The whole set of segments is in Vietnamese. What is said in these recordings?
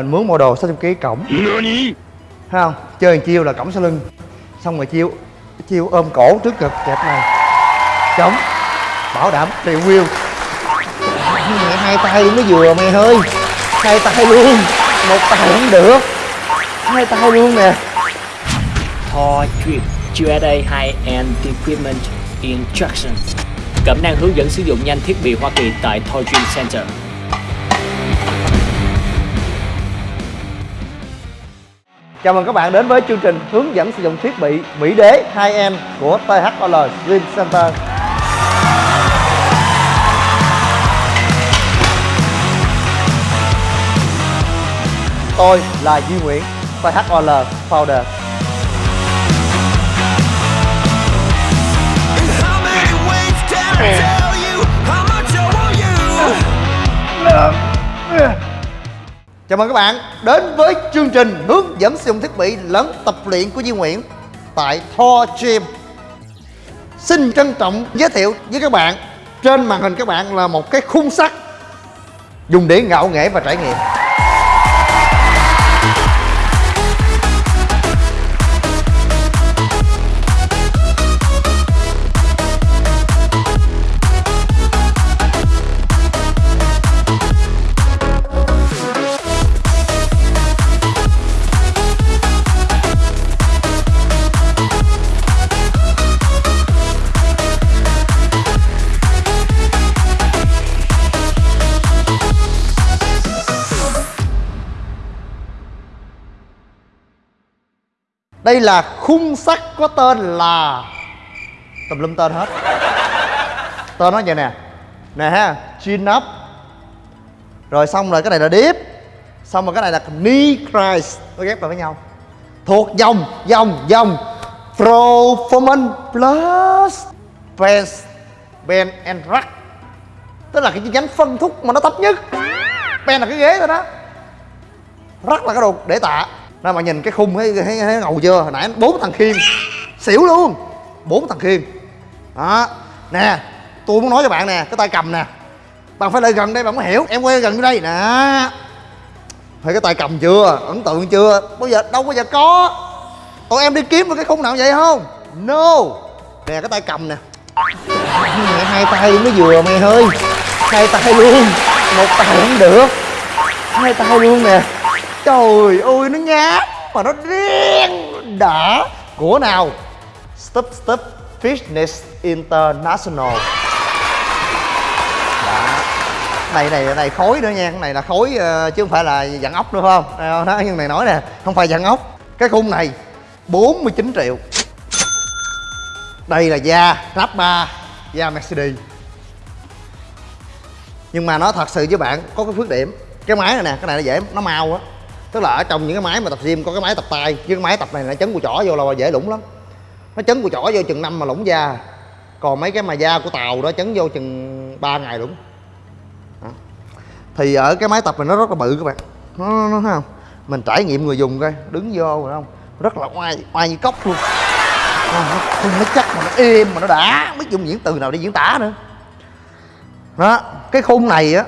mình mướn model 600 kg cổng. Thấy không? Chơi chiêu là cổng sau lưng. Xong rồi chiêu chiêu ôm cổ trước ngực kẹp này. Chống. Bảo đảm triệu view mẹ hai tay mới vừa mày ơi. Hai tay luôn. Một tay không được. Hai tay luôn nè. Thor Drip USA High-End Equipment Instruction. Cẩm năng hướng dẫn sử dụng nhanh thiết bị Hoa Kỳ tại Thor Dream Center Chào mừng các bạn đến với chương trình hướng dẫn sử dụng thiết bị Mỹ Đế 2M của THOL Dream Center. Tôi là Duy Nguyễn, THOL Founder. How Chào mừng các bạn đến với chương trình hướng dẫn sử dụng thiết bị lẫn tập luyện của Duy Nguyễn tại Thor Gym. Xin trân trọng giới thiệu với các bạn, trên màn hình các bạn là một cái khung sắt dùng để ngạo nghễ và trải nghiệm. Đây là khung sắt có tên là tùm lum tên hết. Tên nó vậy nè. Nè ha, chin up. Rồi xong rồi cái này là deep Xong rồi cái này là knee rise. Nó ghép lại với nhau. Thuộc dòng dòng dòng Performance Plus Bench Ben and Rack Tức là cái chi nhánh phân thúc mà nó thấp nhất Ben là cái ghế thôi đó Rack là cái đồ để tạ nên mà nhìn cái khung thấy, thấy, thấy ngầu chưa? Hồi nãy bốn thằng khiên Xỉu luôn. Bốn thằng khiên Đó. Nè Tôi muốn nói cho bạn nè Cái tay cầm nè. Bạn phải lại gần đây bạn mới hiểu. Em quay gần đây. Nè. Thấy cái tay cầm chưa? Ấn tượng chưa? Bao giờ đâu bao giờ có. Tụi em đi kiếm được cái khung nào vậy không? No. Nè cái tay cầm nè. Mẹ hai tay mới vừa mày ơi. Hai tay luôn. Một tay không được. Hai tay luôn nè. Trời ơi, nó nhát Mà nó đen đã. Của nào? Step Step. Fitness International. Đã. này này này khối nữa nha. Cái này là khối ờ, chứ không phải là dặn ốc nữa, phải không? Đó nhưng này nói nè, không phải dặn ốc. Cái khung này 49 triệu. Đây là da rap 3 da Mercedes. Nhưng mà nó thật sự với bạn, có cái khuyết điểm. Cái máy này nè, cái này nó dễ, nó mau á tức là ở trong những cái máy mà tập gym có cái máy tập tay chứ cái máy tập này nó chấn của chỏ vô là dễ lủng lắm. Nó chấn của chỏ vô chừng năm mà lủng da. Còn mấy cái mà da của tàu đó chấn vô chừng 3 ngày lủng. Đó. thì ở cái máy tập này nó rất là bự các bạn. Nó, nó, nó thấy không? Mình trải nghiệm người dùng coi đứng vô rồi không? Rất là oai oai như cốc luôn. Nó không nó chắc mà nó êm mà nó đã biết dùng những từ nào để diễn tả nữa. Đó cái khung này á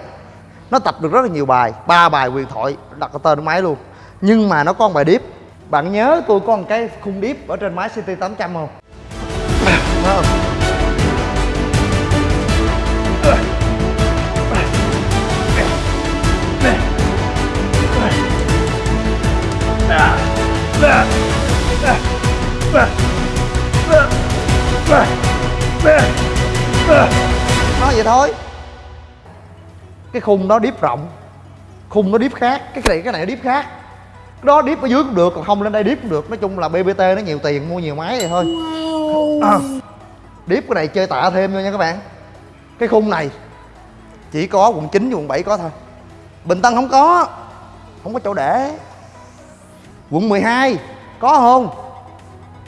nó tập được rất là nhiều bài, ba bài quyền thoại, đặt cái tên máy luôn. Nhưng mà nó có một bài điếp. Bạn nhớ tôi có một cái khung điếp ở trên máy CT 800 không không? Nói vậy thôi cái khung đó điếp rộng. Khung nó điếp khác cái này cái này nó điếp khác. Cái đó điếp ở dưới cũng được còn không lên đây điếp cũng được. Nói chung là bbt nó nhiều tiền mua nhiều máy vậy thôi. À, điếp cái này chơi tạ thêm thôi nha các bạn. Cái khung này chỉ có quận 9 và quận 7 có thôi. Bình tân không có không có chỗ để. Quận 12 có không?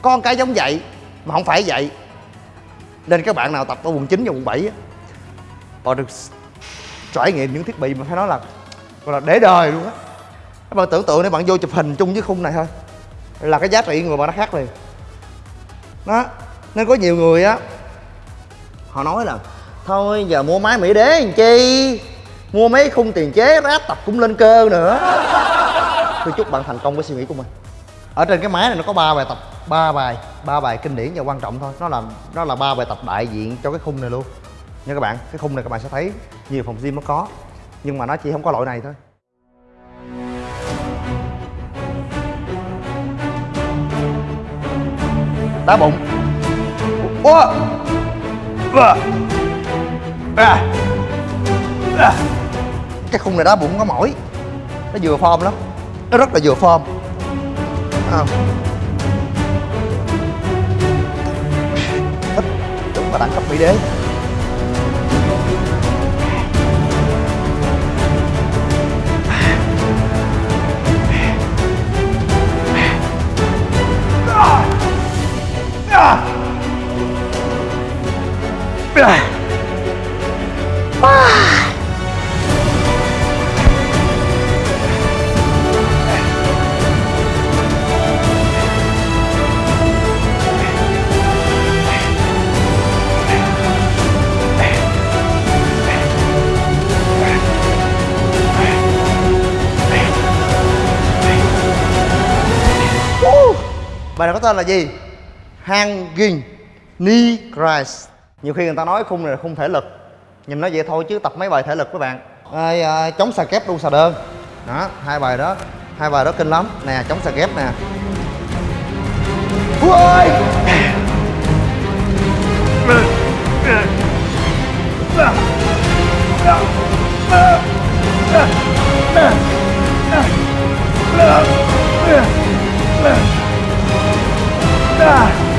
Một cái giống vậy mà không phải vậy. Nên các bạn nào tập ở quận 9 và quận 7 á họ được trải nghiệm những thiết bị mà phải nói là, gọi là để đời luôn á. Các bạn tưởng tượng nếu bạn vô chụp hình chung với khung này thôi, là cái giá trị người bạn nó khác liền. Đó, nên có nhiều người á, họ nói là, thôi, giờ mua máy mỹ đế làm chi? Mua mấy khung tiền chế, ráp tập cũng lên cơ nữa. Tôi chúc bạn thành công với suy nghĩ của mình. Ở trên cái máy này nó có ba bài tập, ba bài ba bài kinh điển và quan trọng thôi. Nó là nó là ba bài tập đại diện cho cái khung này luôn nha các bạn, cái khung này các bạn sẽ thấy nhiều phòng gym nó có, nhưng mà nó chỉ không có loại này thôi đá bụng Ủa. À. À. À. cái khung này đá bụng có mỏi nó vừa form lắm nó rất là vừa form à. thích đúng là đẳng cấp mỹ đế bài này có tên là gì? Hanging knee rise nhiều khi người ta nói khung này là khung thể lực. Nhìn nó vậy thôi chứ tập mấy bài thể lực các bạn. À, à, chống xà kép đu xà đơn. Đó hai bài đó. Hai bài đó kinh lắm. Nè chống xà kép nè. Ui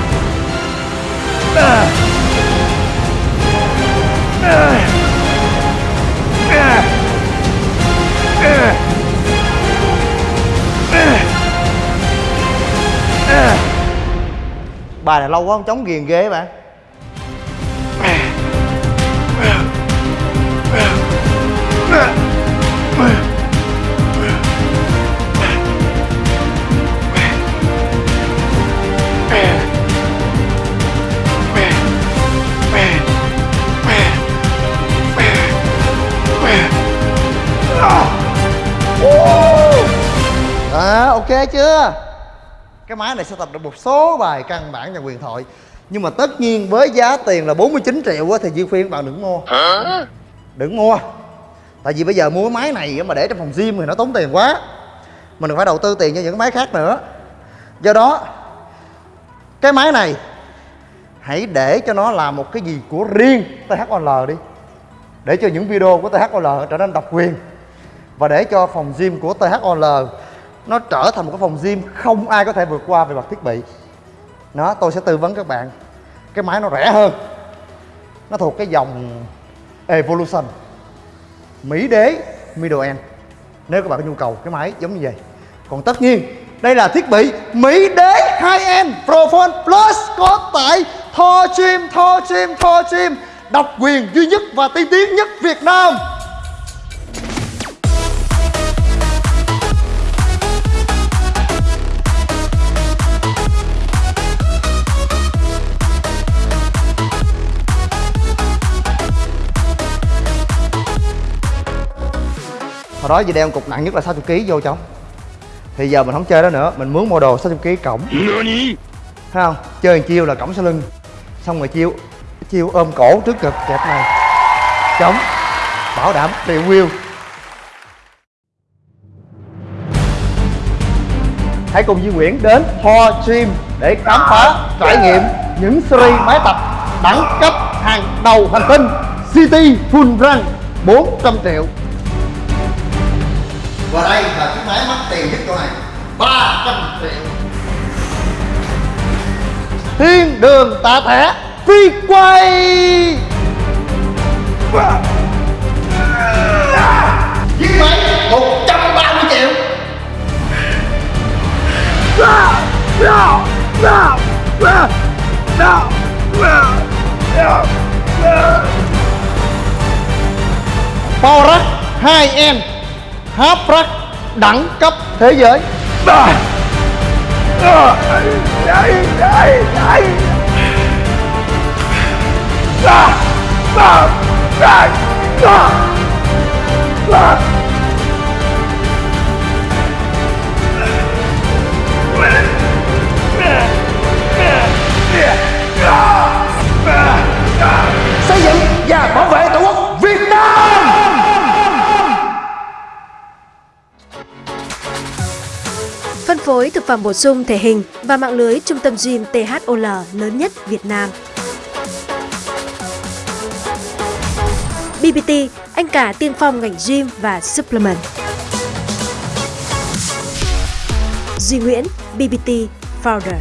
bài này lâu quá không chống ghiền ghê bạn à ok chưa? Cái máy này sẽ tập được một số bài căn bản và quyền thoại. Nhưng mà tất nhiên với giá tiền là 49 triệu á thì Duy khuyên bạn đừng mua. Đừng mua. Tại vì bây giờ mua cái máy này mà để trong phòng gym thì nó tốn tiền quá. Mình phải đầu tư tiền cho những cái máy khác nữa. Do đó cái máy này hãy để cho nó làm một cái gì của riêng THOL đi. Để cho những video của THOL trở nên độc quyền. Và để cho phòng gym của THOL nó trở thành một cái phòng gym không ai có thể vượt qua về mặt thiết bị. Nó, tôi sẽ tư vấn các bạn. Cái máy nó rẻ hơn. Nó thuộc cái dòng Evolution. Mỹ đế, middle end. Nếu các bạn có nhu cầu, cái máy giống như vậy. Còn tất nhiên, đây là thiết bị Mỹ đế high end Profone Plus có tại Thor Gym Thor Gym Thor Gym. Độc quyền duy nhất và tiên tiến nhất Việt Nam. Đó gì đeo cục nặng nhất là 60 kg vô trong thì giờ mình không chơi đó nữa mình mướn model 60 kg cổng. Thấy không? Chơi một chiêu là cổng sau lưng. Xong rồi chiêu chiêu ôm cổ trước ngực kẹp này. Chống. Bảo đảm điều wheel hãy cùng Duy Nguyễn đến Thor Gym để khám phá trải nghiệm những series máy tập đẳng cấp hàng đầu hành tinh City Full Run 400 triệu và đây là chiếc máy mắc tiền nhất chỗ này. 300 triệu. Thiên đường tạ thẻ phi quay. Chiếc máy 130 triệu. Power Rack 2N hấp rắc đẳng cấp thế giới à. Xây dựng và bảo phối thực phẩm bổ sung thể hình và mạng lưới trung tâm gym THOL lớn nhất Việt Nam. BBT, anh cả tiên phong ngành gym và supplement. Duy Nguyễn, BBT Founder.